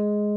you